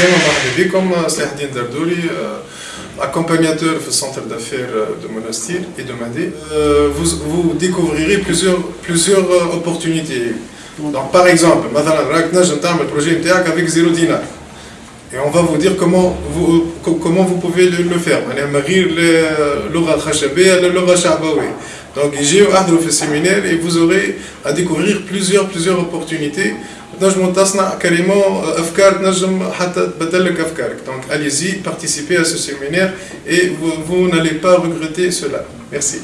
السلامة مرحبا بكم سلاح الدين دردوري accompagnateur au centre d'affaires de Monastir et de Madé. Vous, vous découvrirez plusieurs, plusieurs opportunités. Donc, par exemple, مثلا راك نجم تعمل projet نتاعك avec 0 dinar. Et on va vous dire comment vous, comment vous pouvez le, le faire. يعني من غير اللغة الخشبية للغة الشعبوية. Donc, j'ai un séminaire et vous aurez à découvrir plusieurs, plusieurs opportunités. تنجموا تصنع carrément افكار تنجم حتى تبدل لك افكارك donc allez-y participez à ce séminaire et vous, vous n'allez pas regretter cela merci